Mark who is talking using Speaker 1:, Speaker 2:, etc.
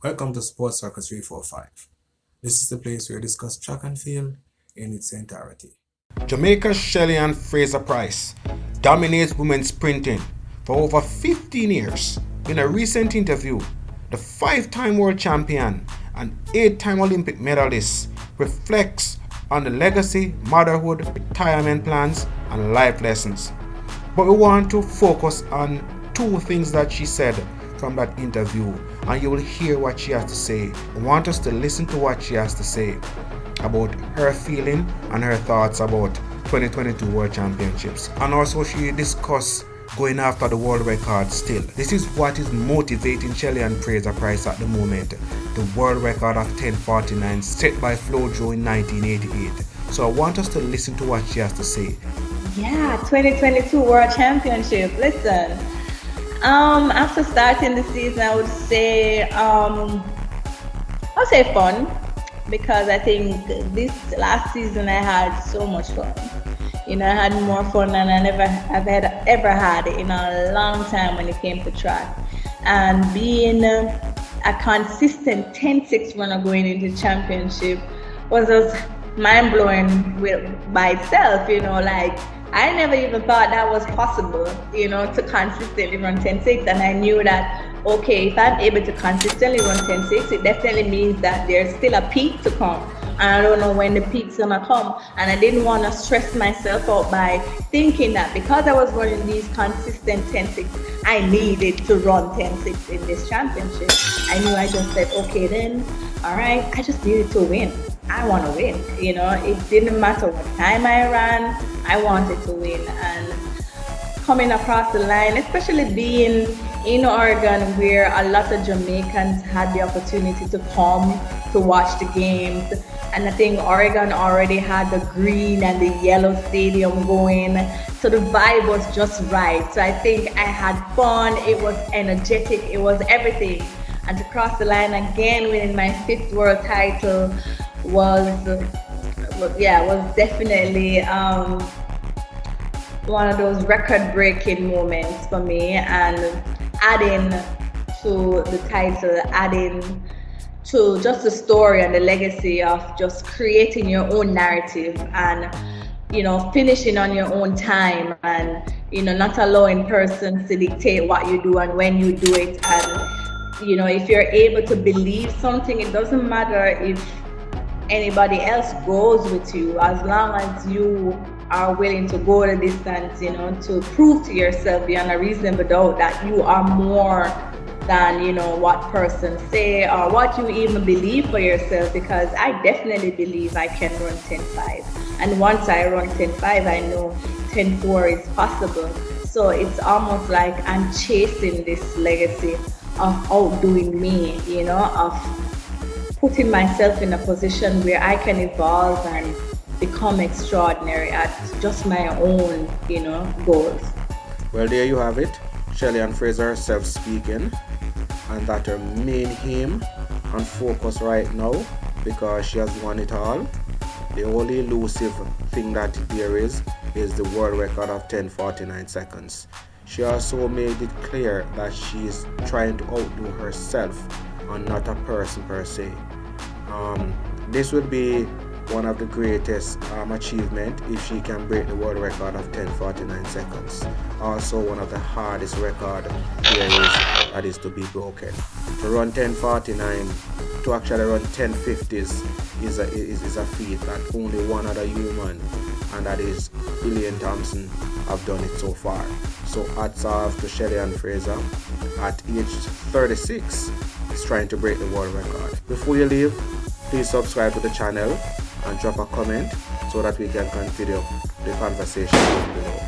Speaker 1: Welcome to Sports Soccer 345. This is the place where we discuss track and field in its entirety.
Speaker 2: Jamaica's Shelly-Ann Fraser-Pryce dominates women's sprinting for over 15 years. In a recent interview, the five-time world champion and eight-time Olympic medalist reflects on the legacy, motherhood, retirement plans, and life lessons. But we want to focus on two things that she said from that interview and you will hear what she has to say. I want us to listen to what she has to say about her feeling and her thoughts about 2022 World Championships. And also she discussed going after the world record still. This is what is motivating Shelly-Ann Fraser-Pryce at the moment. The world record of 1049 set by Flo Flojo in 1988. So I want us to listen to what she has to say.
Speaker 3: Yeah, 2022 World Championship. Listen, um, after starting the season, I would say, um, I'll say fun because I think this last season I had so much fun. You know, I had more fun than I never have had ever had in a long time when it came to track. And being a consistent 10-6 runner going into championship was just mind blowing by itself. You know, like I never even thought that was possible, you know, to consistently run 10-6. And I knew that, okay, if I'm able to consistently run 10-6, it definitely means that there's still a peak to come. And I don't know when the peak's gonna come. And I didn't want to stress myself out by thinking that because I was running these consistent 10-6, I needed to run 10-6 in this championship. I knew I just said, okay then, all right, I just needed to win. I want to win. You know, it didn't matter what time I ran, I wanted to win. And coming across the line, especially being in Oregon where a lot of Jamaicans had the opportunity to come to watch the games. And I think Oregon already had the green and the yellow stadium going. So the vibe was just right. So I think I had fun, it was energetic, it was everything. And to cross the line again winning my fifth world title was yeah was definitely um, one of those record breaking moments for me and adding to the title adding to just the story and the legacy of just creating your own narrative and you know finishing on your own time and you know not allowing persons to dictate what you do and when you do it. And you know if you're able to believe something it doesn't matter if anybody else goes with you as long as you are willing to go the distance, you know, to prove to yourself beyond a reasonable doubt that you are more than, you know, what persons say or what you even believe for yourself because I definitely believe I can run 10.5. And once I run 10.5, I know 10.4 is possible. So it's almost like I'm chasing this legacy of outdoing me, you know, of putting myself in a position where I can evolve and become extraordinary at just my own, you know, goals.
Speaker 2: Well, there you have it. Shelly-Ann Fraser herself speaking, and that her main aim and focus right now because she has won it all. The only elusive thing that there is is the world record of 10:49 seconds. She also made it clear that she is trying to outdo herself and not a person per se. Um, this would be one of the greatest um, achievement if she can break the world record of 10:49 seconds. Also one of the hardest record there is that is to be broken. To run 10:49, to actually run 10:50s is a is, is a feat that only one other human and that is Elaine Thompson have done it so far. So hats off to Shelly-Ann Fraser at age 36 is trying to break the world record. Before you leave, please subscribe to the channel and drop a comment so that we can continue the conversation below.